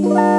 What?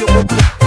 you.